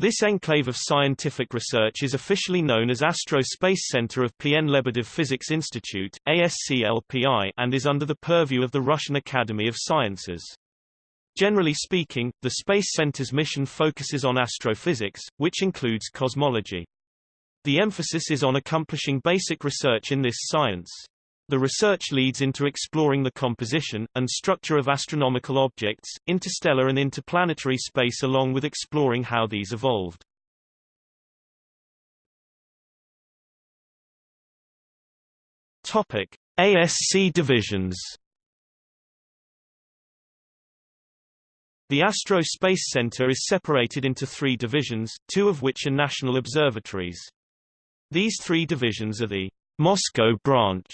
This enclave of scientific research is officially known as Astro Space Center of PN Lebedev Physics Institute ASCLPI, and is under the purview of the Russian Academy of Sciences. Generally speaking, the Space Center's mission focuses on astrophysics, which includes cosmology. The emphasis is on accomplishing basic research in this science. The research leads into exploring the composition, and structure of astronomical objects, interstellar and interplanetary space along with exploring how these evolved. Topic. ASC divisions The Astro Space Center is separated into three divisions, two of which are national observatories. These three divisions are the Moscow branch,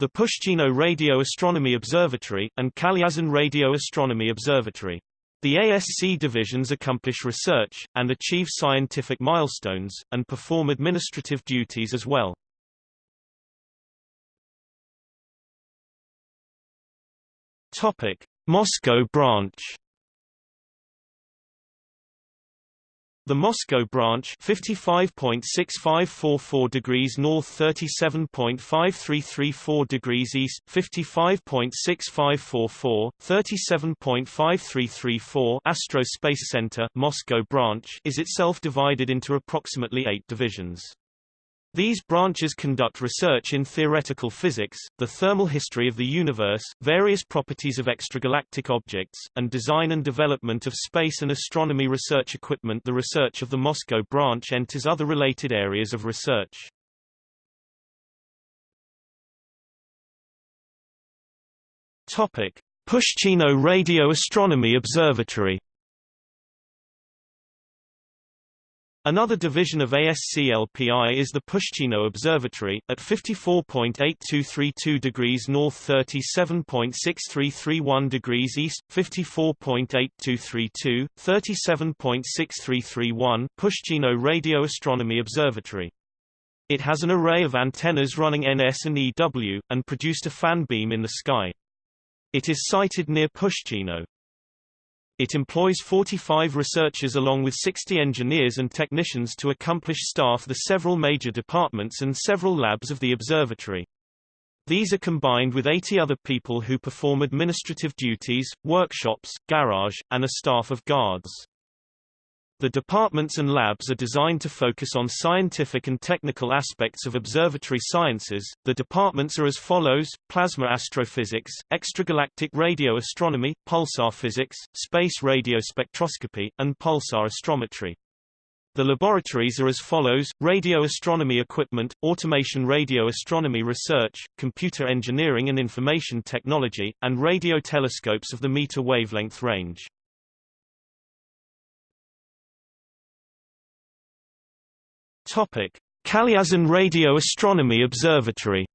the Pushchino Radio Astronomy Observatory, and Kalyazin Radio Astronomy Observatory. The ASC divisions accomplish research, and achieve scientific milestones, and perform administrative duties as well. Moscow branch The Moscow branch 55.6544 degrees north 37.5334 degrees east 55.6544 37.5334 Astro Space Center Moscow branch is itself divided into approximately 8 divisions. These branches conduct research in theoretical physics, the thermal history of the universe, various properties of extragalactic objects, and design and development of space and astronomy research equipment. The research of the Moscow branch enters other related areas of research. Topic: Pushchino Radio Astronomy Observatory Another division of ASCLPI is the Pushchino Observatory, at 54.8232 degrees north 37.6331 degrees east, 54.8232, 37.6331 Pushchino Radio Astronomy Observatory. It has an array of antennas running NS and EW, and produced a fan beam in the sky. It is sited near Pushchino. It employs 45 researchers along with 60 engineers and technicians to accomplish staff the several major departments and several labs of the observatory. These are combined with 80 other people who perform administrative duties, workshops, garage, and a staff of guards. The departments and labs are designed to focus on scientific and technical aspects of observatory sciences. The departments are as follows: plasma astrophysics, extragalactic radio astronomy, pulsar physics, space radio spectroscopy, and pulsar astrometry. The laboratories are as follows, radio astronomy equipment, automation radio astronomy research, computer engineering and information technology, and radio telescopes of the meter wavelength range. Topic: Kalyazin Radio Astronomy Observatory.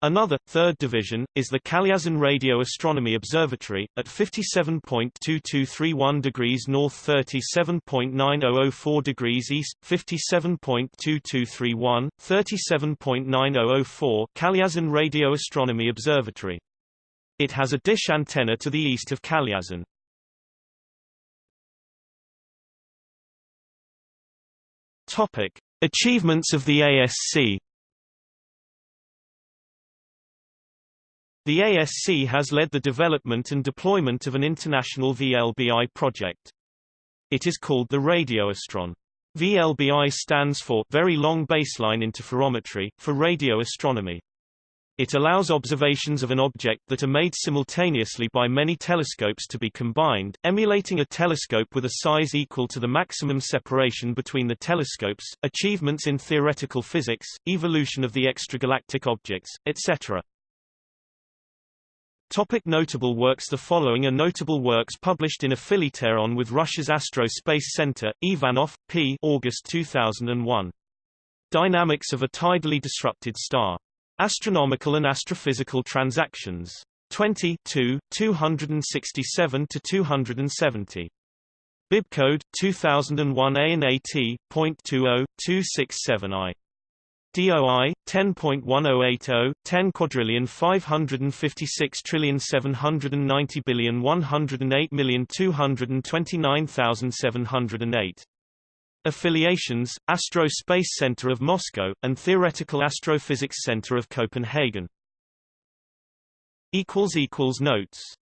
Another, third division, is the Kalyazin Radio Astronomy Observatory, at 57.2231 degrees north 37.9004 degrees east, 57.2231, 37.9004 Kalyazin Radio Astronomy Observatory. It has a dish antenna to the east of Kalyazin. Topic: Achievements of the ASC. The ASC has led the development and deployment of an international VLBI project. It is called the Radioastron. VLBI stands for Very Long Baseline Interferometry, for radio astronomy. It allows observations of an object that are made simultaneously by many telescopes to be combined, emulating a telescope with a size equal to the maximum separation between the telescopes, achievements in theoretical physics, evolution of the extragalactic objects, etc. Topic notable works The following are notable works published in Affiliteron with Russia's Astro Space Center, Ivanov, P. August 2001. Dynamics of a tidally disrupted star. Astronomical and Astrophysical Transactions. 20 267 to 270. Bibcode 2001 A and AT.20.267I. DOI 10.1080 10 quadrillion 556 trillion 790 billion 108 million 229,708 Affiliations Astro Space Center of Moscow and Theoretical Astrophysics Center of Copenhagen. Notes